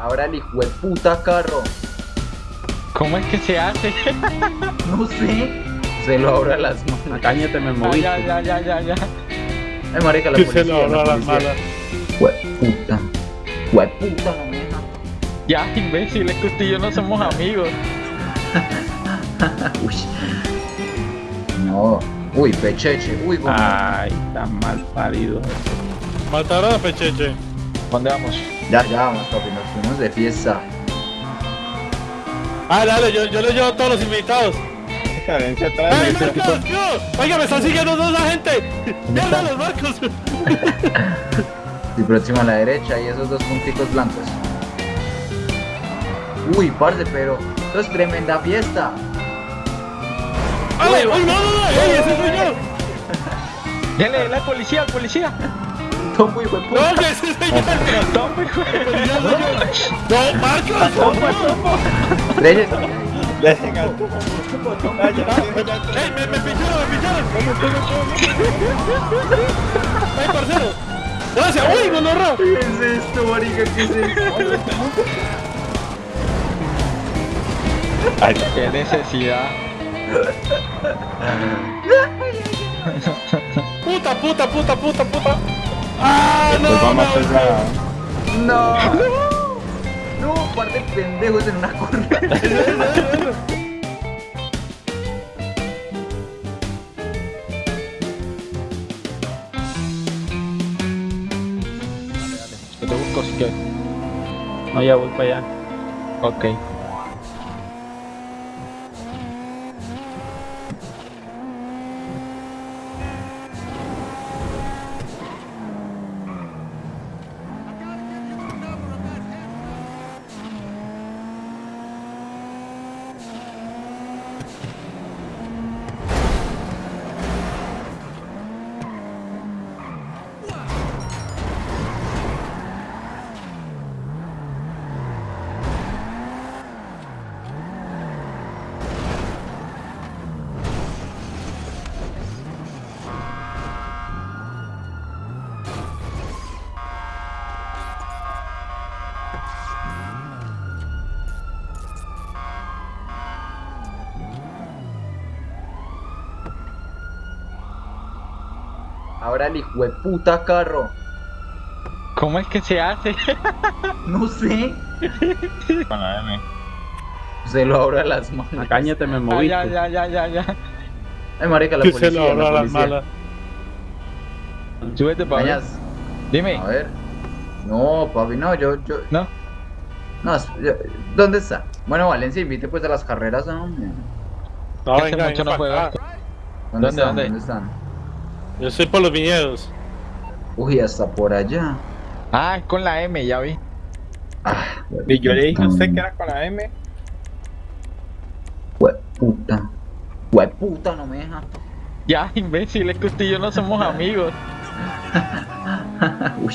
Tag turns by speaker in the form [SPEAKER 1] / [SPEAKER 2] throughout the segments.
[SPEAKER 1] Ahora el hijo de puta carro.
[SPEAKER 2] ¿Cómo es que se hace?
[SPEAKER 1] No sé. Se lo abra las manos.
[SPEAKER 3] Cáñate, me
[SPEAKER 2] Ah,
[SPEAKER 3] moví.
[SPEAKER 2] ya, ya, ya, ya, ya.
[SPEAKER 1] Ay, marica, la
[SPEAKER 4] Que
[SPEAKER 1] policía.
[SPEAKER 4] se lo abra
[SPEAKER 1] la
[SPEAKER 4] las
[SPEAKER 1] policía.
[SPEAKER 4] malas.
[SPEAKER 1] Hue puta. Hue puta, no me deja.
[SPEAKER 2] Ya, imbécil, es que usted y yo no somos amigos.
[SPEAKER 1] Uy. No. Uy, pecheche. Uy, güey.
[SPEAKER 3] Ay, tan mal parido.
[SPEAKER 4] Mataron a Pecheche.
[SPEAKER 2] ¿Dónde vamos?
[SPEAKER 1] Ya, ya vamos, papi. Nos fuimos de fiesta.
[SPEAKER 4] Ah, dale, yo, yo le llevo a todos los invitados.
[SPEAKER 5] Carencia
[SPEAKER 4] ¡Ey,
[SPEAKER 5] atrás.
[SPEAKER 4] Marcos! ¡Yo! Oiga, me están siguiendo dos agentes. ¡Mierda, los Marcos!
[SPEAKER 1] Y próximo a la derecha y esos dos punticos blancos. Uy, parce, pero esto es tremenda fiesta.
[SPEAKER 4] ¡Ay, uy, no, no, no! ¡Ey, ese soy yo!
[SPEAKER 2] Dele, la policía, policía.
[SPEAKER 1] Tomo, hijo de puta.
[SPEAKER 4] ¡No, que ese!
[SPEAKER 2] Toma, hijo de-
[SPEAKER 4] ¡Ya soy yo! ¡No, Marcos!
[SPEAKER 5] Ya, ya, ya.
[SPEAKER 4] ¡Ey, me, me picharon, me picharon! ¡Ey, parcero! ¡Gracias! ¡Uy, no, no, no!
[SPEAKER 1] ¿Qué es esto, marica? ¿Qué es esto?
[SPEAKER 2] Qué necesidad.
[SPEAKER 4] ¡Puta, puta, puta, puta, puta! ¡Ah, no!
[SPEAKER 5] Pues vamos a
[SPEAKER 4] no,
[SPEAKER 5] la...
[SPEAKER 1] No. No, par de pendejos en una curva.
[SPEAKER 2] Yo te busco si quieres.
[SPEAKER 3] No, ya voy para allá.
[SPEAKER 2] Ok.
[SPEAKER 1] Ahora el hijo de puta carro.
[SPEAKER 2] ¿Cómo es que se hace?
[SPEAKER 1] No sé.
[SPEAKER 5] Con la M.
[SPEAKER 1] Se lo abra las manos.
[SPEAKER 3] Cáñate, me
[SPEAKER 2] Ah,
[SPEAKER 3] moví.
[SPEAKER 2] ya, ya, ya, ya, ya.
[SPEAKER 1] Ay, marica, la policía.
[SPEAKER 4] se lo abra
[SPEAKER 1] la
[SPEAKER 4] las malas.
[SPEAKER 2] Súbete.
[SPEAKER 1] Mañas,
[SPEAKER 2] Dime.
[SPEAKER 1] A ver. No, papi, no, yo, yo.
[SPEAKER 2] ¿No?
[SPEAKER 1] No, yo- ¿dónde está? Bueno, Valencia, invite pues a las carreras.
[SPEAKER 4] No,
[SPEAKER 2] Hace
[SPEAKER 4] venga, venga
[SPEAKER 2] no.
[SPEAKER 1] ¿Dónde,
[SPEAKER 2] ¿Dónde,
[SPEAKER 1] están?
[SPEAKER 2] dónde?
[SPEAKER 1] ¿Dónde están?
[SPEAKER 4] Yo estoy por los viñedos.
[SPEAKER 1] Uy, hasta por allá.
[SPEAKER 2] Ah, es con la M, ya vi.
[SPEAKER 1] Ah,
[SPEAKER 5] Y yo le dije a usted que era con la M.
[SPEAKER 1] Hue puta. Hue puta, no me deja.
[SPEAKER 2] Ya, imbécil, es que usted y yo no somos amigos.
[SPEAKER 1] Uy.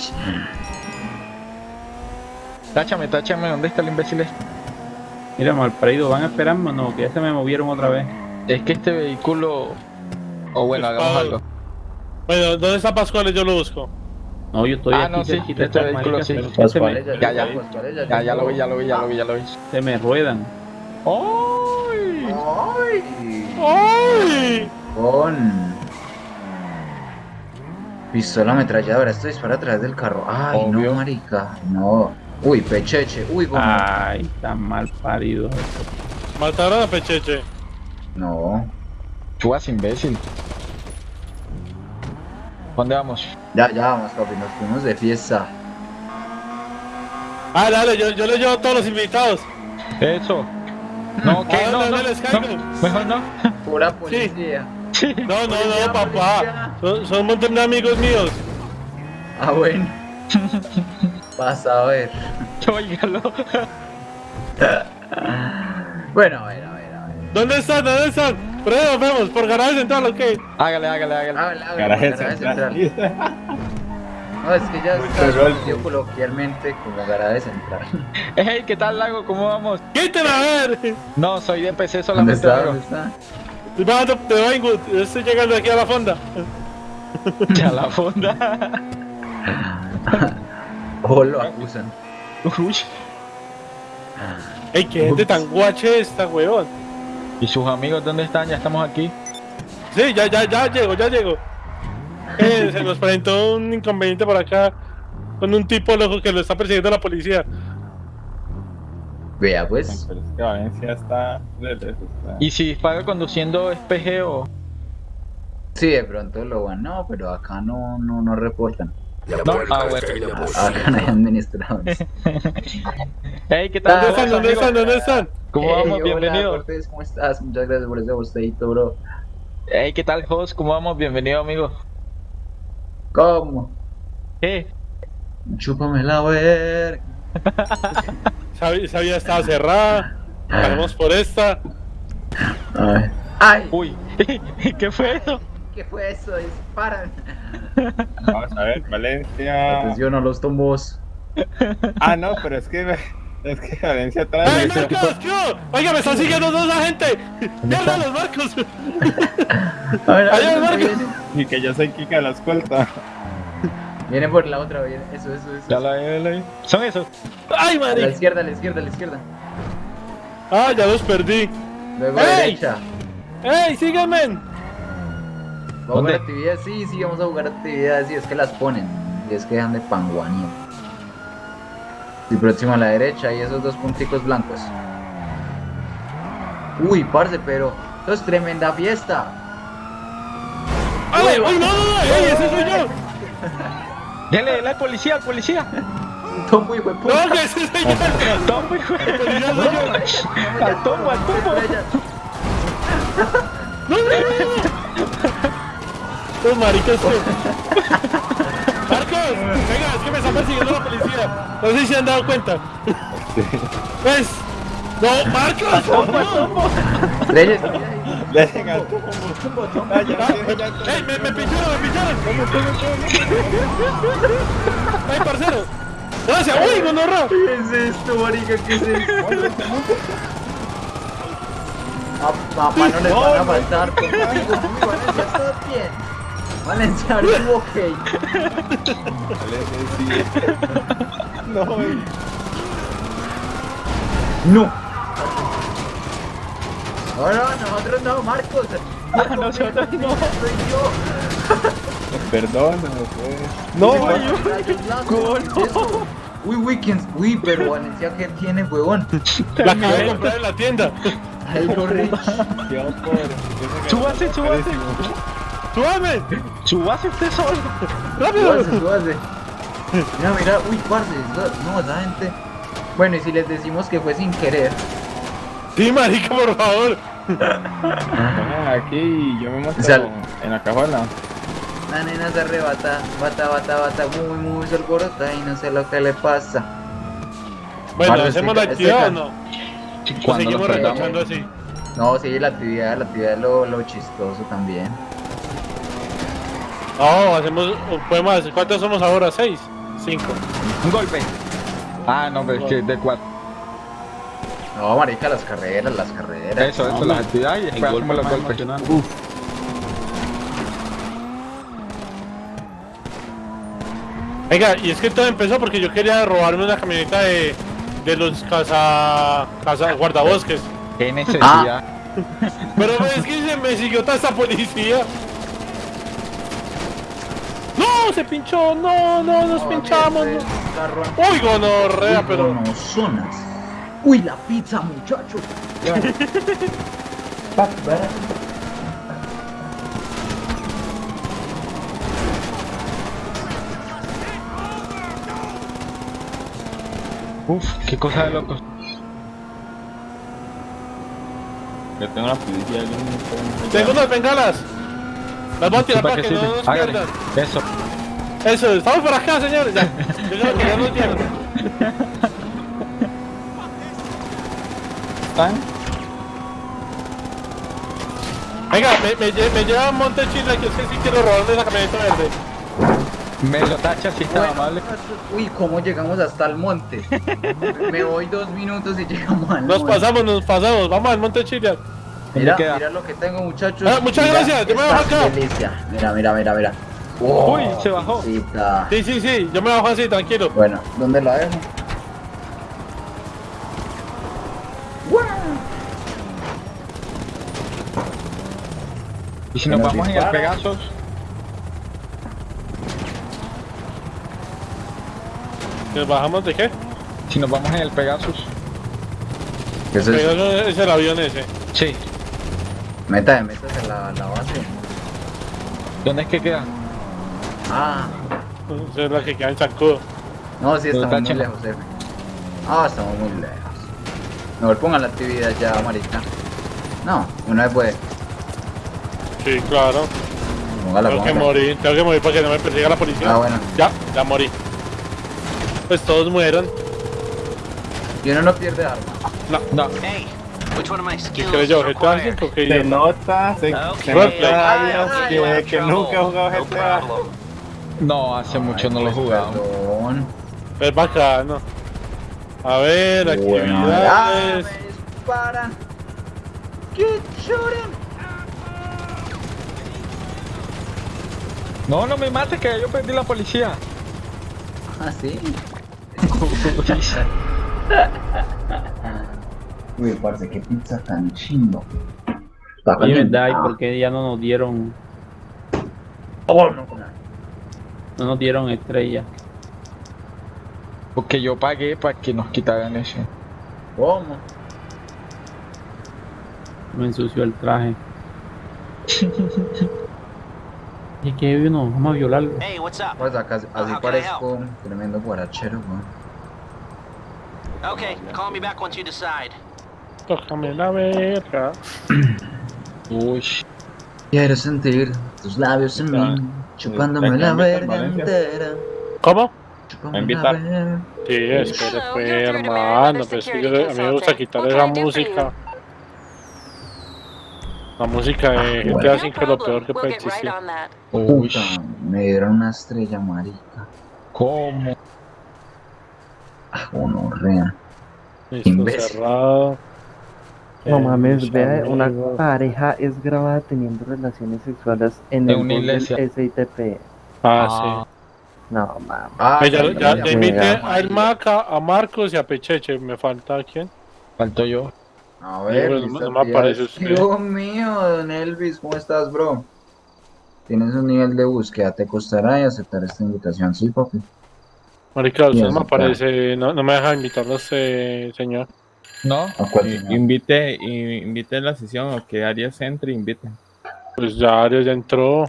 [SPEAKER 2] Táchame, táchame, ¿dónde está el imbécil este?
[SPEAKER 3] Mira, mal parido, ¿van a esperarme o no? Que ya se me movieron otra vez.
[SPEAKER 2] Es que este vehículo... O bueno, hagamos algo.
[SPEAKER 4] Bueno, ¿dónde está Pascual? Yo lo busco.
[SPEAKER 3] No, yo estoy
[SPEAKER 2] Ah,
[SPEAKER 3] aquí
[SPEAKER 2] no, sí, este vehículo sí.
[SPEAKER 3] ya
[SPEAKER 1] Pascuales,
[SPEAKER 2] Ya, ya.
[SPEAKER 1] Pascuales,
[SPEAKER 2] Ya, ya lo vi, ya lo vi, ya lo vi, ya lo vi.
[SPEAKER 3] se me ruedan.
[SPEAKER 2] ¡Ay!
[SPEAKER 1] Ay.
[SPEAKER 4] ¡Ay!
[SPEAKER 1] Con. Pistola ametralladora, esto dispara a través del carro. Ay,
[SPEAKER 2] Obvio.
[SPEAKER 1] no, marica. No. Uy, pecheche. Uy, como.
[SPEAKER 3] Ay, tan mal parido.
[SPEAKER 4] Mataron a Pecheche.
[SPEAKER 1] No.
[SPEAKER 2] Tú vas imbécil. ¿Dónde vamos?
[SPEAKER 1] Ya, ya vamos, papi, nos fuimos de fiesta.
[SPEAKER 4] Ah, dale, yo, yo le llevo a todos los invitados.
[SPEAKER 2] Eso. No, ¿qué?
[SPEAKER 4] Ah,
[SPEAKER 2] No,
[SPEAKER 4] no,
[SPEAKER 2] no,
[SPEAKER 4] no les
[SPEAKER 2] no,
[SPEAKER 4] caigo.
[SPEAKER 2] mejor no.
[SPEAKER 1] Pura policía.
[SPEAKER 2] Sí.
[SPEAKER 4] No, no, no, papá. Son, son un montón de amigos míos.
[SPEAKER 1] Ah, bueno. Vas a ver.
[SPEAKER 2] Óigalo.
[SPEAKER 1] Bueno, a ver, a ver, a ver.
[SPEAKER 4] ¿Dónde están? ¿Dónde están? Ahí nos vemos, por garaje central, ok.
[SPEAKER 2] Hágale, hágale, hágale.
[SPEAKER 1] Hágale, hágale,
[SPEAKER 5] Garaje central.
[SPEAKER 1] No, es que ya está
[SPEAKER 5] Pero
[SPEAKER 1] coloquialmente como garaje central.
[SPEAKER 2] Hey, ¿qué tal, Lago? ¿Cómo vamos?
[SPEAKER 4] ¡Quítenla a ver!
[SPEAKER 2] No, soy de PC
[SPEAKER 1] ¿Dónde
[SPEAKER 2] solamente,
[SPEAKER 1] está? ¿Dónde está?
[SPEAKER 4] Estoy bajando de Weinwood, yo estoy llegando aquí a la fonda.
[SPEAKER 2] Ya la fonda.
[SPEAKER 1] O lo acusan.
[SPEAKER 2] Uy.
[SPEAKER 4] Ey, qué gente tan guache esta, weón.
[SPEAKER 2] ¿Y sus amigos dónde están? Ya estamos aquí.
[SPEAKER 4] Sí, ya, ya, ya llego, ya llego. Eh, se nos presentó un inconveniente por acá con un tipo loco que lo está persiguiendo la policía.
[SPEAKER 1] Vea, pues.
[SPEAKER 5] Pero es que Valencia está
[SPEAKER 2] ¿Y si paga conduciendo es PGO?
[SPEAKER 1] Sí, de pronto lo van. No, pero acá no, no, no reportan.
[SPEAKER 2] No, ah, bueno.
[SPEAKER 1] Acá no hay administradores.
[SPEAKER 2] Hey, ¿qué tal?
[SPEAKER 4] ¿Dónde están? ¿Dónde están? ¿Dónde están?
[SPEAKER 2] ¿Cómo
[SPEAKER 1] Hey,
[SPEAKER 2] vamos?
[SPEAKER 1] hola,
[SPEAKER 2] Bienvenido.
[SPEAKER 1] Cortés, ¿cómo estás? Muchas gracias por ese bostadito, bro.
[SPEAKER 2] Hey, ¿qué tal, host? ¿Cómo vamos? Bienvenido, amigo.
[SPEAKER 1] ¿Cómo?
[SPEAKER 2] ¿Qué?
[SPEAKER 1] Chúpame la verga.
[SPEAKER 4] Sabía, sabía estaba cerrada. Pasamos por esta.
[SPEAKER 1] Ay. Ay,
[SPEAKER 2] Uy, ¿qué fue eso?
[SPEAKER 1] ¿qué fue eso? Disparan.
[SPEAKER 5] Vamos a ver, Valencia.
[SPEAKER 1] Atención a los tombos.
[SPEAKER 5] Ah, no, pero es que es que Valencia
[SPEAKER 4] ¡Ey,
[SPEAKER 5] atrás.
[SPEAKER 4] Marcos! ¿Qué? hubo? Oiga, me están siguiendo dos agentes. ¡Mierda, los Marcos!
[SPEAKER 1] A ver, a
[SPEAKER 4] Allá,
[SPEAKER 1] ver,
[SPEAKER 4] Marcos.
[SPEAKER 5] Y que yo soy Kika de la escolta.
[SPEAKER 1] Viene por la otra, viene. Eso, eso, eso.
[SPEAKER 2] Ya la vi, la vi. Son esos.
[SPEAKER 4] ¡Ay,
[SPEAKER 1] A la izquierda, a la izquierda, a la izquierda.
[SPEAKER 4] ¡Ah, ya los perdí!
[SPEAKER 1] Luego la
[SPEAKER 4] ¡Ey!
[SPEAKER 1] derecha.
[SPEAKER 4] ¡Ey, síganme!
[SPEAKER 1] ¿Vamos a
[SPEAKER 2] ¿Dónde?
[SPEAKER 1] jugar actividades? Sí, sí, vamos a jugar actividades. Sí, es que las ponen. Y es que dejan de panguanía. Y próximo a la derecha y esos dos punticos blancos. Uy, parce, pero esto es tremenda fiesta.
[SPEAKER 4] ¡Ay, uy, no, no, no! ¡Ey, ese soy yo!
[SPEAKER 2] Dele, al policía, policía.
[SPEAKER 1] Tombo, hijo de puta.
[SPEAKER 4] ¡No, ese soy yo! ¡No, no, no, no! Los maricas Venga, es que me está persiguiendo la policía. No sé si se han dado cuenta. ¿Ves? ¡No, Marcos! ¡No!
[SPEAKER 5] Ya.
[SPEAKER 4] ¡Ey, me, me pincharon, me pincharon! ¡Ey, parcero! ¡Gracias! ¡Uy, gonorra!
[SPEAKER 1] ¿Qué es esto, marica? ¿Qué es esto? A papá no van a faltar conmigo. ¿estás bien? Valencia, are you okay?
[SPEAKER 5] Valencia, sí. No, güey.
[SPEAKER 1] No. No, no, nosotros no, Marcos.
[SPEAKER 2] Ah, nosotros no.
[SPEAKER 1] Soy yo.
[SPEAKER 5] Perdóname, pues. No,
[SPEAKER 1] Uy,
[SPEAKER 5] güey.
[SPEAKER 1] rayos blancos, ¿qué es eso? Uy, Weekends. Uy, pero Valencia, ¿qué tiene, huevón?
[SPEAKER 4] La acabé de comprar en la tienda.
[SPEAKER 1] No.
[SPEAKER 5] Qué por.
[SPEAKER 2] Súbase, súbase.
[SPEAKER 4] ¡Súbame!
[SPEAKER 2] Subase usted solo.
[SPEAKER 4] ¡Rápido!
[SPEAKER 1] Súbase, súbase. Mira, mira, uy, parce, esa- no, esa gente. Bueno, y si les decimos que fue sin querer.
[SPEAKER 4] Sí, marica, por favor.
[SPEAKER 5] Pongan aquí y yo me muestro
[SPEAKER 1] O sea,
[SPEAKER 5] en la cajuela.
[SPEAKER 1] La nena se arrebata, bata, bata, bata, muy, muy se alborota y no sé lo que le pasa.
[SPEAKER 4] Bueno, ¿hacemos
[SPEAKER 1] este-
[SPEAKER 4] la actividad
[SPEAKER 1] este
[SPEAKER 4] o no? ¿O
[SPEAKER 2] Cuando
[SPEAKER 4] seguimos relajando así?
[SPEAKER 1] No, sí, la actividad, la actividad es lo, lo chistoso también.
[SPEAKER 4] No, hacemos, podemos hacer, ¿cuántos somos ahora? ¿Seis? Cinco.
[SPEAKER 2] Un golpe. Ah, no, pero es que de cuatro.
[SPEAKER 1] No, marica, las carreras, las carreras.
[SPEAKER 2] Eso, eso, las actividades y
[SPEAKER 3] El
[SPEAKER 2] después
[SPEAKER 3] golpe
[SPEAKER 2] hacemos los golpes.
[SPEAKER 3] emocionante.
[SPEAKER 4] Venga, y es que todo empezó porque yo quería robarme una camioneta de, de los casa, casa guardabosques.
[SPEAKER 2] Qué necesidad.
[SPEAKER 4] Pero es que se me siguió toda esta policía. No, se pinchó, no, no, nos
[SPEAKER 1] No,
[SPEAKER 4] pinchamos. no. Uy, gonorrea,
[SPEAKER 1] Uy,
[SPEAKER 4] pero.
[SPEAKER 1] gonosonas. Uy, la pizza, muchacho.
[SPEAKER 2] Uf, qué cosa de locos.
[SPEAKER 5] Yo tengo la policía.
[SPEAKER 4] Tengo unas bengalas. Las voy a tirar
[SPEAKER 2] ¿Para
[SPEAKER 4] que no nos pierdan.
[SPEAKER 2] Eso.
[SPEAKER 4] Eso, estamos por acá, señores. Ya, yo creo que ya nos.
[SPEAKER 5] ¿Están?
[SPEAKER 4] Venga, me, me, lle- me lleva a Monte Chile que es que sí quiero robarme esa camioneta verde.
[SPEAKER 2] Me lo tacha si está
[SPEAKER 1] Bueno,
[SPEAKER 2] amable.
[SPEAKER 1] Uy, ¿cómo llegamos hasta el monte? Me voy dos minutos y llegamos al
[SPEAKER 4] Nos
[SPEAKER 1] monte.
[SPEAKER 4] pasamos, nos pasamos. Vamos al Monte Chile.
[SPEAKER 1] Mira, mira lo que tengo, muchachos.
[SPEAKER 4] Ah, muchas
[SPEAKER 1] Mira
[SPEAKER 4] gracias, yo me bajo acá.
[SPEAKER 1] delicia. Mira, mira, mira, mira.
[SPEAKER 2] Uy, oh, se bajó.
[SPEAKER 1] Cita.
[SPEAKER 4] Sí, sí, sí, yo me bajo así, tranquilo.
[SPEAKER 1] Bueno, ¿dónde la dejo?
[SPEAKER 2] ¿Y si nos, vamos en el Pegasus?
[SPEAKER 4] ¿Nos bajamos de qué?
[SPEAKER 2] Si nos vamos en el Pegasus.
[SPEAKER 1] ¿Qué es
[SPEAKER 4] el Pegasus es el avión ese.
[SPEAKER 2] Sí.
[SPEAKER 1] Meta, metas en la, la base.
[SPEAKER 2] ¿Dónde es que queda?
[SPEAKER 1] Ah,
[SPEAKER 4] Esa es la que queda en Zancudo.
[SPEAKER 1] no, sí, estamos muy lejos, jefe. Ah, estamos muy lejos. Mejor pongan la actividad ya, marica. No, una vez puede.
[SPEAKER 4] Sí, claro.
[SPEAKER 1] Póngala,
[SPEAKER 4] Tengo que morir, tengo que morir para que no me persiga la policía.
[SPEAKER 1] Ah, bueno.
[SPEAKER 4] Ya, ya morí. Pues todos mueron.
[SPEAKER 1] Y uno no pierde arma.
[SPEAKER 2] No.
[SPEAKER 6] Hey, which one of my skills
[SPEAKER 4] ¿Qué yo? GTA
[SPEAKER 6] required?
[SPEAKER 4] 5 que
[SPEAKER 5] Se
[SPEAKER 6] Eh,
[SPEAKER 4] yo.
[SPEAKER 5] nota, se,
[SPEAKER 6] Okay.
[SPEAKER 5] se nota, Dios,
[SPEAKER 6] have
[SPEAKER 5] que, que nunca he jugado.
[SPEAKER 6] No
[SPEAKER 5] GTA.
[SPEAKER 2] No, hace mucho
[SPEAKER 1] Ay,
[SPEAKER 2] no lo he jugado.
[SPEAKER 1] Perdón.
[SPEAKER 4] Es bacano. A ver,
[SPEAKER 1] Bueno,
[SPEAKER 4] actividades.
[SPEAKER 1] ah, me disparan. Keep shooting.
[SPEAKER 2] No, no me mates que yo perdí la policía.
[SPEAKER 1] Ah, sí. Uy, parce, qué pizza tan. Está
[SPEAKER 3] Oye, ¿verdad? ¿Y por qué ya no nos dieron,
[SPEAKER 1] Oh, no, no.
[SPEAKER 3] no nos dieron estrella?
[SPEAKER 2] Porque yo pagué para que nos quitaran eso.
[SPEAKER 1] ¿Cómo?
[SPEAKER 3] Me ensució el traje. Y que no, vamos a violarlo.
[SPEAKER 6] Hey, what's up?
[SPEAKER 1] Pues acá así parezco un tremendo guarachero, weón.
[SPEAKER 6] Okay, call me back once you decide.
[SPEAKER 4] Tócame la verga.
[SPEAKER 2] Uy.
[SPEAKER 1] Quiero sentir tus labios en mí, chupándome
[SPEAKER 5] ¿te
[SPEAKER 1] la verga entera.
[SPEAKER 4] ¿Cómo?
[SPEAKER 1] Chupándome
[SPEAKER 5] A invitar.
[SPEAKER 1] la.
[SPEAKER 4] Sí, pues,
[SPEAKER 7] you're through to
[SPEAKER 4] hermano.
[SPEAKER 7] Meriwether
[SPEAKER 4] Pues que yo, a mí me gusta quitar esa música. La música de
[SPEAKER 1] Ah,
[SPEAKER 4] GTA
[SPEAKER 1] bueno.
[SPEAKER 4] 5 es lo peor que puede existir.
[SPEAKER 1] Puta, me dieron una estrella marica.
[SPEAKER 2] ¿Cómo?
[SPEAKER 1] Ah, gonorrea.
[SPEAKER 4] Listo,
[SPEAKER 1] Imbécil.
[SPEAKER 4] cerrado.
[SPEAKER 8] No
[SPEAKER 4] Eh,
[SPEAKER 8] mames, vea, una pareja es grabada teniendo relaciones sexuales en el
[SPEAKER 2] una iglesia.
[SPEAKER 8] SITP.
[SPEAKER 4] Ah,
[SPEAKER 8] No mames.
[SPEAKER 1] Ah,
[SPEAKER 4] sí. Eh, ya,
[SPEAKER 1] sí,
[SPEAKER 4] ya,
[SPEAKER 1] ya,
[SPEAKER 4] ya invité a Maca, a Marcos y a Pecheche. Me falta quién.
[SPEAKER 2] Falto yo.
[SPEAKER 1] A ver,
[SPEAKER 4] No, no, no me aparece usted.
[SPEAKER 1] Dios mío, don Elvis, ¿cómo estás, bro? Tienes un nivel de búsqueda, te costará y aceptar esta invitación, sí, papi.
[SPEAKER 4] Marica, usted no me aparece. No, no me deja invitarlo este señor.
[SPEAKER 2] ¿No?
[SPEAKER 5] Invite, i- invite la sesión o que Arias entre, invite.
[SPEAKER 4] Pues ya Arias ya entró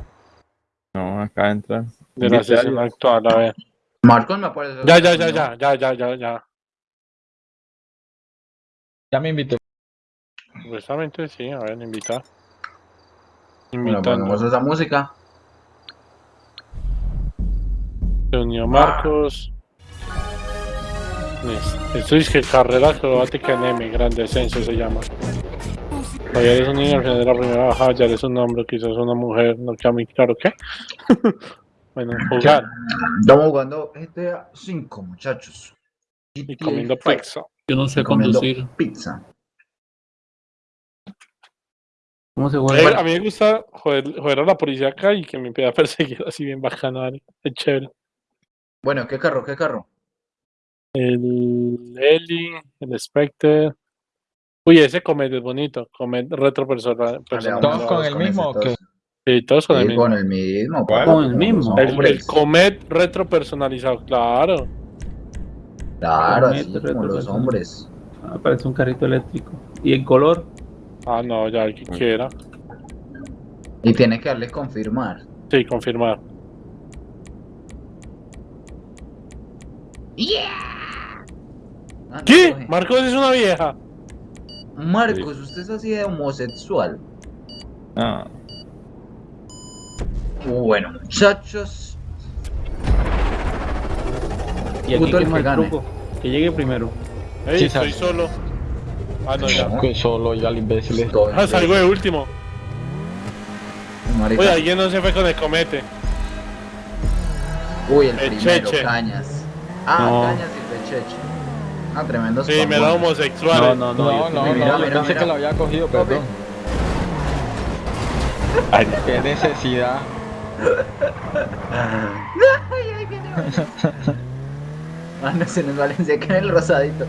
[SPEAKER 5] No, acá entra.
[SPEAKER 4] de la sesión
[SPEAKER 5] Arias.
[SPEAKER 4] actual. A ver.
[SPEAKER 1] Marcos me aparece.
[SPEAKER 4] Ya, ya, ya, ya, ya, ya, ya, ya.
[SPEAKER 2] Ya me invité.
[SPEAKER 4] Supuestamente sí, a ver, invitar.
[SPEAKER 1] Bueno,
[SPEAKER 4] Invitando.
[SPEAKER 1] ponemos esa música.
[SPEAKER 4] Se unió Marcos. Es que carrera acrobática en M, gran descenso se llama. Ayer eres un niño al final de la primera bajada, ya eres un hombre, quizás una mujer, no queda muy claro qué. bueno, jugar
[SPEAKER 1] Estamos jugando GTA 5, muchachos.
[SPEAKER 4] y comiendo pizza.
[SPEAKER 3] Yo no sé conducir.
[SPEAKER 1] Pizza.
[SPEAKER 3] ¿Cómo se
[SPEAKER 4] Eh,
[SPEAKER 3] juega?
[SPEAKER 4] a mí me gusta joder, joder a la policía acá y que me empiece a perseguir así bien bacano, ¿vale? es chévere.
[SPEAKER 1] Bueno, ¿qué carro? ¿Qué carro?
[SPEAKER 4] El Eli, el Spectre. Uy, ese Comet es bonito. Comet retro persona- personal.
[SPEAKER 2] ¿Todos con el mismo o qué?
[SPEAKER 4] Sí, todos con el mismo.
[SPEAKER 1] con el mismo.
[SPEAKER 3] Con el mismo.
[SPEAKER 4] El, el. Comet retro personalizado, claro.
[SPEAKER 1] Claro, así como los hombres.
[SPEAKER 3] Ah, parece un carrito eléctrico. ¿Y el color?
[SPEAKER 4] Ah, no, ya el que quiera.
[SPEAKER 1] Y tiene que darle confirmar.
[SPEAKER 4] Sí, confirmar.
[SPEAKER 1] Ah, no,
[SPEAKER 4] ¿Qué?
[SPEAKER 1] coge.
[SPEAKER 4] Marcos es una vieja.
[SPEAKER 1] Marcos, usted es así de homosexual.
[SPEAKER 5] No.
[SPEAKER 1] Bueno, muchachos.
[SPEAKER 3] Y aquí
[SPEAKER 1] Puto el que gane.
[SPEAKER 3] truco. Que llegue primero.
[SPEAKER 4] Ey,
[SPEAKER 2] Sí,
[SPEAKER 4] estoy
[SPEAKER 2] sabe.
[SPEAKER 4] solo. Ah, no, ya.
[SPEAKER 2] Que solo ya el imbécil. es-
[SPEAKER 1] Todo
[SPEAKER 4] Ah, salgo de último.
[SPEAKER 1] Marica.
[SPEAKER 4] Oye, alguien no se fue con el comete.
[SPEAKER 1] Uy, el
[SPEAKER 4] El
[SPEAKER 1] primero,
[SPEAKER 4] Cheche.
[SPEAKER 1] Cañas. Ah,
[SPEAKER 3] No.
[SPEAKER 1] Cañas y el Cheche. Ah, tremendo.
[SPEAKER 4] Sí, me da homosexual.
[SPEAKER 3] No, no, no.
[SPEAKER 2] No, no, no, yo pensé
[SPEAKER 1] mira.
[SPEAKER 2] que lo había cogido, perdón. Qué necesidad.
[SPEAKER 1] Ah, no se nos vale, se cae el rosadito.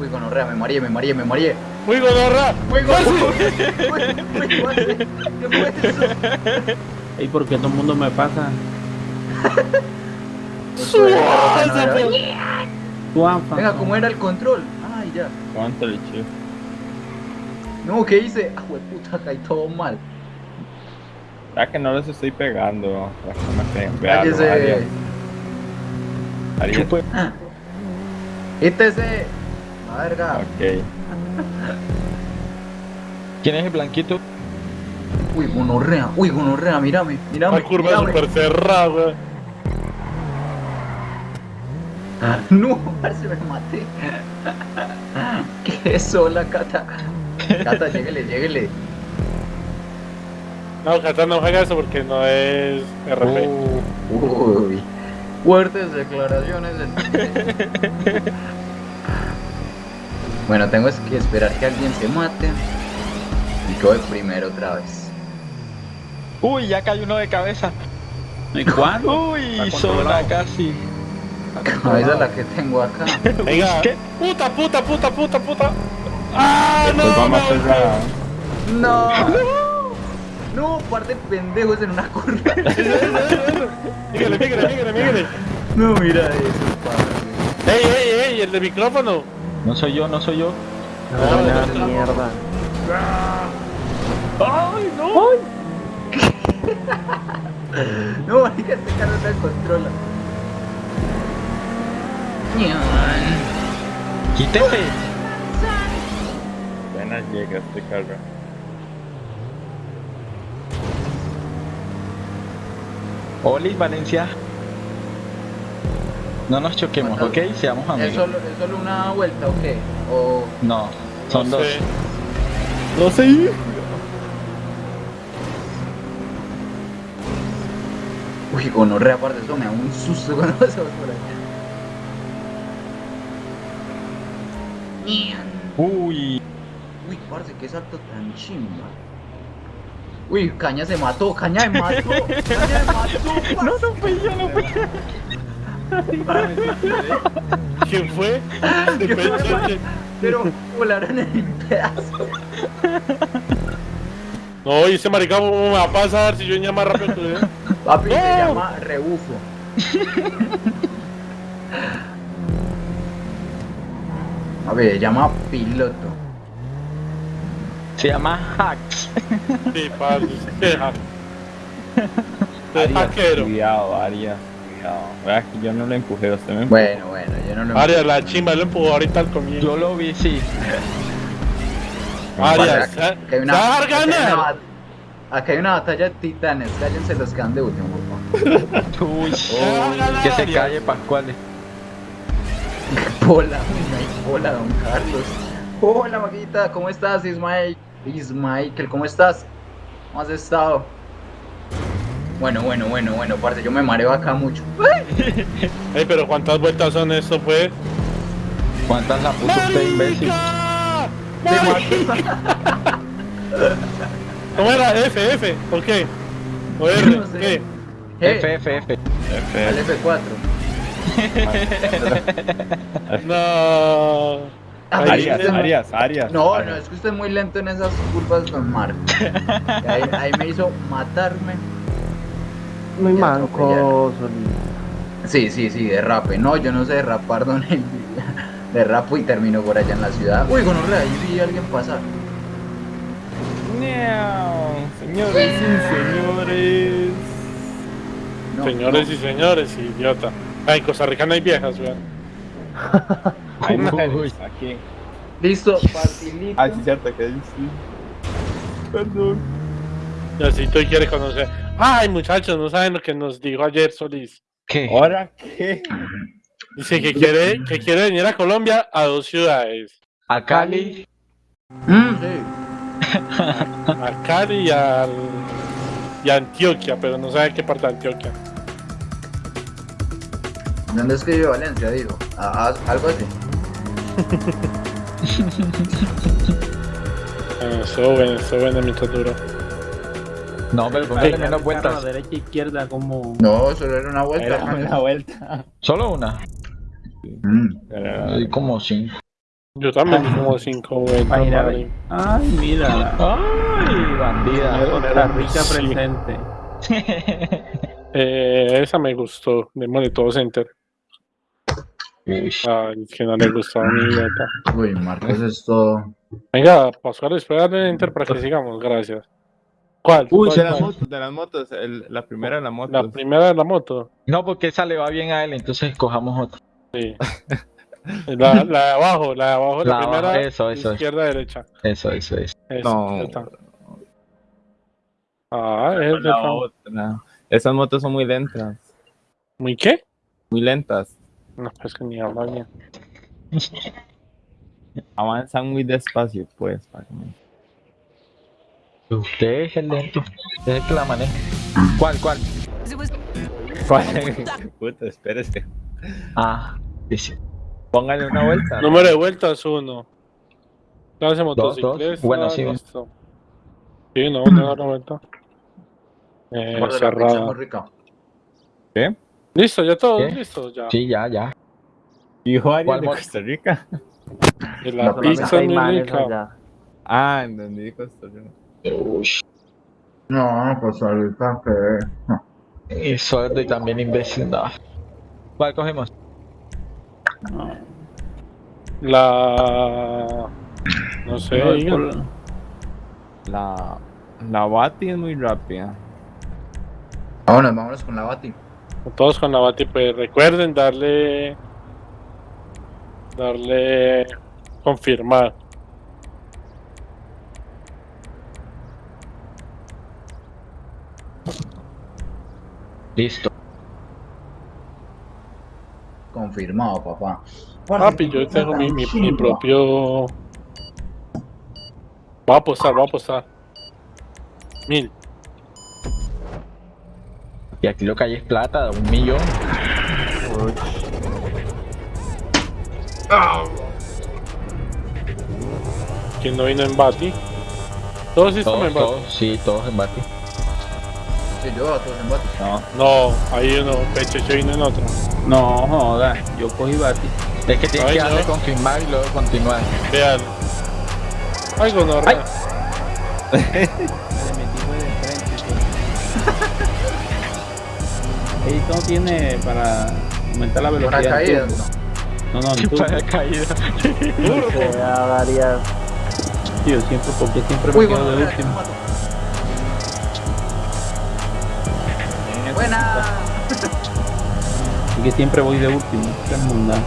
[SPEAKER 1] Uy, gonorrea, me mareé, me mareé, me mareé. Uy, gonorrea. Uy, uy, ¿qué fue eso?
[SPEAKER 3] ¿Y por qué todo el mundo me pasa?
[SPEAKER 1] Venga, ¿cómo era el control? Ay, ya.
[SPEAKER 2] ¿Cuánto le eché?
[SPEAKER 1] No, ¿qué hice? Ah, puta, caí todo mal.
[SPEAKER 2] Ya que no les estoy pegando. Ya que me peguen. Véalo,
[SPEAKER 1] Cállese.
[SPEAKER 2] Arias. Arias.
[SPEAKER 1] Quítese. La verga.
[SPEAKER 2] Ok. ¿Quién es el blanquito?
[SPEAKER 1] Uy, gonorrea. Uy, gonorrea, mírame, mírame.
[SPEAKER 4] La curva
[SPEAKER 1] mírame.
[SPEAKER 4] súper cerrada.
[SPEAKER 1] No, parce, me maté. ¿Qué es eso, la cata? Cata, lléguele, lléguele.
[SPEAKER 4] No, Cata no juega eso porque no es RP.
[SPEAKER 1] Uy. Fuertes declaraciones del... Bueno, tengo que esperar que alguien se mate. Y que voy primero otra vez.
[SPEAKER 2] Uy, ya cayó uno de cabeza.
[SPEAKER 3] ¿Y cuándo?
[SPEAKER 2] Uy,
[SPEAKER 3] Está
[SPEAKER 2] zona
[SPEAKER 1] Cabeza la que tengo acá.
[SPEAKER 4] Venga.
[SPEAKER 2] ¿Qué?
[SPEAKER 4] Puta, puta, puta, puta, puta. ¡Ah, no!
[SPEAKER 2] Vamos a
[SPEAKER 4] no,
[SPEAKER 2] la...
[SPEAKER 1] No. No, parte de pendejos en una curva.
[SPEAKER 4] Mígale, mígale, mígale, mígale.
[SPEAKER 1] No, mira eso, parce.
[SPEAKER 4] ¡Ey, ey, ey! El de micrófono.
[SPEAKER 2] No soy yo, no soy yo.
[SPEAKER 8] No,
[SPEAKER 1] no, no, no.
[SPEAKER 8] mierda.
[SPEAKER 4] ¡Ay, no!
[SPEAKER 1] No, marica, este carro no se controla.
[SPEAKER 2] ¡Quítese! Apenas llega este carro. Oli, Valencia. No nos choquemos, ¿ok? Seamos
[SPEAKER 1] ¿Es
[SPEAKER 2] amigos.
[SPEAKER 1] solo, ¿Es solo una vuelta o qué? O...
[SPEAKER 2] No, son
[SPEAKER 4] No
[SPEAKER 2] dos.
[SPEAKER 4] sé. No sé.
[SPEAKER 1] Uy, gonorrea, aparte eso me da un susto cuando pasamos por
[SPEAKER 2] Uy,
[SPEAKER 1] Uy, parce, qué salto tan chimba. Uy, Caña se mató, Caña me mató, Caña me mató. No, no fui yo, no fui
[SPEAKER 4] ¿Quién fue?
[SPEAKER 1] ¿Qué fue?
[SPEAKER 4] Depende.
[SPEAKER 1] Pero volaron en pedazo.
[SPEAKER 4] No, y ese maricón ¿cómo me va a pasar si yo más rápido?
[SPEAKER 1] Papi, se llama rebufo. A ver, se llama piloto.
[SPEAKER 2] se llama Hacks.
[SPEAKER 4] Sí, padre.
[SPEAKER 2] Arias,
[SPEAKER 4] hackero.
[SPEAKER 2] cuidado, Arias, cuidado. Vea que yo no lo empujé, usted me empujó.
[SPEAKER 1] Bueno, bueno, yo no lo
[SPEAKER 4] Arias, la chimba lo empujó ahorita al comienzo.
[SPEAKER 2] Yo lo vi, sí.
[SPEAKER 4] Arias,
[SPEAKER 1] Acá
[SPEAKER 4] ¿se
[SPEAKER 1] hay una-
[SPEAKER 4] a
[SPEAKER 1] acá hay una
[SPEAKER 4] ganar?
[SPEAKER 1] bat- Acá hay una batalla de titanes, cállense los que dan de último, por favor.
[SPEAKER 2] Uy, que se calle Pascuales.
[SPEAKER 1] Hola, hola, don Carlos. Hola, Maguita, ¿cómo estás, Ismael? Ismael, ¿cómo estás? ¿Cómo has estado? Bueno, bueno, bueno, bueno, parce, yo me mareo acá mucho.
[SPEAKER 4] Ey, pero ¿cuántas vueltas son esto, pues?
[SPEAKER 2] ¿Cuántas la puso usted, imbécil?
[SPEAKER 4] ¡Marica! ¿Cómo era? F, F, ¿o qué? ¿O R?
[SPEAKER 1] No sé.
[SPEAKER 4] ¿Qué?
[SPEAKER 1] Eh,
[SPEAKER 2] F, F, F.
[SPEAKER 1] al F4.
[SPEAKER 4] No.
[SPEAKER 2] Arias, Arias, Arias.
[SPEAKER 1] No,
[SPEAKER 2] Arias.
[SPEAKER 1] no, es que usted es muy lento en esas curvas con Mar. Ahí, ahí me hizo matarme.
[SPEAKER 8] Muy manco.
[SPEAKER 1] Sí, sí, sí, derrape. No, yo no sé derrapar, don Elvis. Derrapo y termino por allá en la ciudad. Uy, gonorrea, ahí vi a alguien pasar.
[SPEAKER 2] Señores y señores.
[SPEAKER 1] No,
[SPEAKER 4] Señores
[SPEAKER 1] no.
[SPEAKER 4] y señores, idiota. Ay, en Costa Rica no hay viejas, weón.
[SPEAKER 2] Hay mujeres aquí.
[SPEAKER 1] Listo, facilito.
[SPEAKER 2] Ah, sí, cierto que sí. Perdón.
[SPEAKER 4] Y así tú quieres conocer. Ay, muchachos, no saben lo que nos dijo ayer Solís.
[SPEAKER 2] ¿Qué?
[SPEAKER 3] ¿Ahora qué?
[SPEAKER 4] Dice que quiere, que quiere venir a Colombia a dos ciudades.
[SPEAKER 2] A Cali.
[SPEAKER 1] Mm, sí.
[SPEAKER 4] A Cali y, al, y a Antioquia, pero no sabe qué parte de Antioquia.
[SPEAKER 1] ¿Dónde es que vive Valencia? Digo, Ah, ah, algo así.
[SPEAKER 4] Bueno, eso bueno, eso bueno mientras duro.
[SPEAKER 2] No, pero póngale menos vueltas.
[SPEAKER 3] derecha e izquierda como...
[SPEAKER 1] No, solo era una vuelta.
[SPEAKER 3] Era una vuelta.
[SPEAKER 2] Solo una.
[SPEAKER 1] Mm.
[SPEAKER 2] Como cinco.
[SPEAKER 4] Yo también como 5 vueltas.
[SPEAKER 3] Ay, mira. Ay, mírala.
[SPEAKER 2] Ay, bandida.
[SPEAKER 3] Costa Rica
[SPEAKER 4] Sí.
[SPEAKER 3] presente.
[SPEAKER 4] Eh, esa me gustó, démosle todo center.
[SPEAKER 2] Uy.
[SPEAKER 4] Ay, que no le gustó a mi idiota.
[SPEAKER 1] Uy, Marcos, esto.
[SPEAKER 4] Venga, Pascual, espera darle enter para que sigamos, gracias. ¿Cuál?
[SPEAKER 5] Uy,
[SPEAKER 4] ¿Cuál,
[SPEAKER 5] de las motos, de las motos, el- la primera de las motos.
[SPEAKER 4] La primera de la moto.
[SPEAKER 2] No, porque esa le va bien a él, entonces cojamos otra.
[SPEAKER 4] Sí. La, la de abajo, la de abajo, la,
[SPEAKER 2] La
[SPEAKER 4] primera.
[SPEAKER 2] eso, eso,
[SPEAKER 4] izquierda, derecha.
[SPEAKER 2] Eso, eso, eso.
[SPEAKER 4] Esa,
[SPEAKER 5] No.
[SPEAKER 4] esta. Ah, es de
[SPEAKER 5] La otra. Esas motos son muy lentas.
[SPEAKER 4] ¿Muy qué?
[SPEAKER 5] Muy lentas.
[SPEAKER 4] No, pues que ni habla bien.
[SPEAKER 5] Avanzan muy despacio, pues. para que me-
[SPEAKER 2] Usted es el lento. Usted es el que la maneja. ¿Cuál, cuál?
[SPEAKER 5] Puta, espérese.
[SPEAKER 2] Ah, dice.
[SPEAKER 5] Póngale una vuelta.
[SPEAKER 4] Número de vueltas, uno. Clase
[SPEAKER 2] dos.
[SPEAKER 4] motocicleta.
[SPEAKER 2] Bueno, sí,
[SPEAKER 4] listo. Sí, no, no da vuelta. Eh, cerrada.
[SPEAKER 1] rica.
[SPEAKER 4] Listo, ya todo,
[SPEAKER 2] ¿Qué?
[SPEAKER 4] listo, ya.
[SPEAKER 2] Sí, ya, ya.
[SPEAKER 5] Dijo alguien
[SPEAKER 2] ¿Cuál
[SPEAKER 5] de? Costa Rica.
[SPEAKER 4] Y la
[SPEAKER 1] No,
[SPEAKER 4] pizza rica.
[SPEAKER 5] Ah, en donde dijo Costa Rica.
[SPEAKER 2] Uy.
[SPEAKER 1] No, pues ahorita que.
[SPEAKER 2] Y sordo y también imbécil. No. ¿Cuál cogemos?
[SPEAKER 4] La. No sé,
[SPEAKER 3] No,
[SPEAKER 4] digan.
[SPEAKER 3] por-
[SPEAKER 5] La, la Bati es muy rápida.
[SPEAKER 1] Vámonos, vámonos con la Bati.
[SPEAKER 4] Todos con la bati, pues recuerden darle. Darle. Confirmar.
[SPEAKER 2] Listo.
[SPEAKER 1] Confirmado, papá.
[SPEAKER 4] Papi, yo tengo mi, mi, mi propio. Voy a apostar, voy a apostar. Mil.
[SPEAKER 2] Y aquí lo que hay es plata, un millón.
[SPEAKER 4] ¿Quién no vino en Bati? Todos sí estamos
[SPEAKER 2] Todos,
[SPEAKER 4] en Bati.
[SPEAKER 2] todos, sí, todos en bate.
[SPEAKER 1] Sí, yo todos en Bati.
[SPEAKER 5] No.
[SPEAKER 4] No, ahí uno, Pecheche vino en otra.
[SPEAKER 3] No, joda. Yo cogí bati.
[SPEAKER 2] Es que tienes
[SPEAKER 4] Ay,
[SPEAKER 2] que darle
[SPEAKER 4] no.
[SPEAKER 2] confirmar y luego continuar.
[SPEAKER 4] Vean. Algo no
[SPEAKER 3] Esto no tiene para aumentar la velocidad.
[SPEAKER 1] Para caídas, no.
[SPEAKER 3] No, turbo.
[SPEAKER 2] Para caída.
[SPEAKER 8] Que ya daría.
[SPEAKER 3] Sí, yo siempre, porque siempre
[SPEAKER 1] Uy,
[SPEAKER 3] me quedo
[SPEAKER 1] bueno,
[SPEAKER 3] de último.
[SPEAKER 1] Buena.
[SPEAKER 3] Así que siempre voy de último. Qué mundano.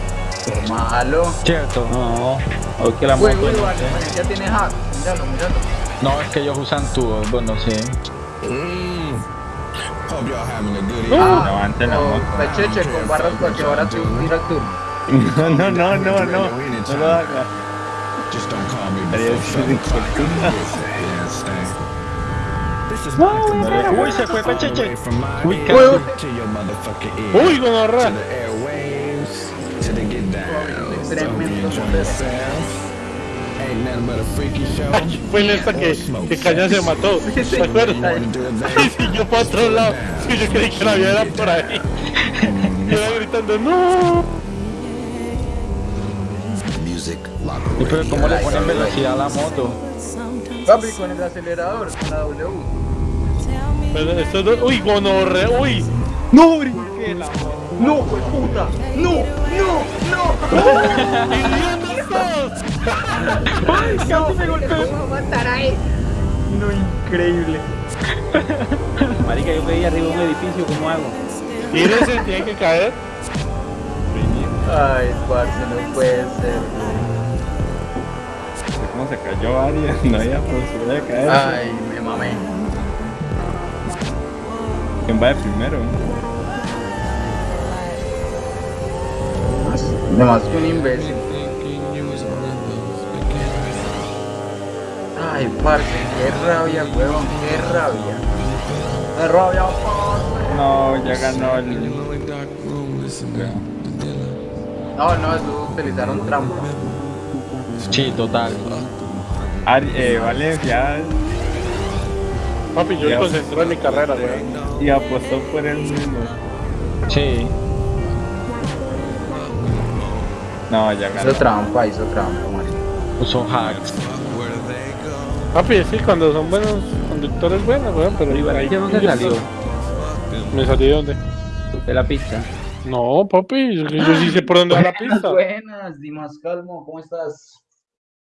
[SPEAKER 1] Malo.
[SPEAKER 2] Cierto.
[SPEAKER 3] No, hoy que la
[SPEAKER 1] Uy,
[SPEAKER 3] moto.
[SPEAKER 1] uy,
[SPEAKER 3] no
[SPEAKER 1] vale, ya tiene hack. Míralo, míralo.
[SPEAKER 2] No, es que ellos usan tubos, bueno, sí.
[SPEAKER 1] Ah,
[SPEAKER 5] Levanten la
[SPEAKER 1] o
[SPEAKER 5] moto.
[SPEAKER 1] Pecheche con barras para que ahora tira el turno.
[SPEAKER 5] No, no, no, no, no. No lo hagas. Ridículo.
[SPEAKER 2] Uy, se fue Pecheche. Uy, casi.
[SPEAKER 1] tremendo
[SPEAKER 4] Fue en esta que, que Caña se mató. ¿Te acuerdas? Y siguió para otro lado. Yo creí que la vida era por ahí. Y iba gritando, ¡No!
[SPEAKER 2] ¿Y pero cómo le ponen velocidad a la moto?
[SPEAKER 1] Papi, con el acelerador, con la W.
[SPEAKER 4] Pero esto no- Uy, gonorrea. Uy.
[SPEAKER 1] ¡No, brinqué la ¡No, puta! ¡No, no, no!
[SPEAKER 4] ¡Idiotas todos!
[SPEAKER 1] ¡Casi me golpeó! ¿Cómo matar a él? No, increíble.
[SPEAKER 3] Marica, yo caí arriba de un edificio, ¿cómo hago?
[SPEAKER 4] Tírense, tiene que caer.
[SPEAKER 1] Ay, parce, no puede ser.
[SPEAKER 5] ¿Cómo se cayó Arias? No había posibilidad de caer.
[SPEAKER 1] Ay, me mamé.
[SPEAKER 5] ¿Quién va de primero?
[SPEAKER 1] Nomás que un imbécil. Ay, parce, qué rabia, huevón, qué rabia. ¡Qué rabia, parce!
[SPEAKER 5] No, ya ganó el.
[SPEAKER 1] No, no, eso utilizaron trampa.
[SPEAKER 2] Sí, total.
[SPEAKER 5] Ari, eh, Valencia
[SPEAKER 4] Papi, yo me concentré en mi carrera, güey.
[SPEAKER 5] y apostó por él mismo.
[SPEAKER 2] Sí.
[SPEAKER 3] No, ya ganó.
[SPEAKER 1] Hizo trampa, hizo trampa, marica.
[SPEAKER 7] Usó hacks.
[SPEAKER 4] Papi, sí, cuando son buenos conductores, buenos, weón, pero
[SPEAKER 3] Pero
[SPEAKER 4] ahí-
[SPEAKER 3] ¿qué dónde salió?
[SPEAKER 4] ¿Me salí de dónde?
[SPEAKER 3] De la pista.
[SPEAKER 4] No, papi, yo, yo sí sé por dónde va la pista.
[SPEAKER 1] Buenas, Dimas Calmo, ¿cómo estás?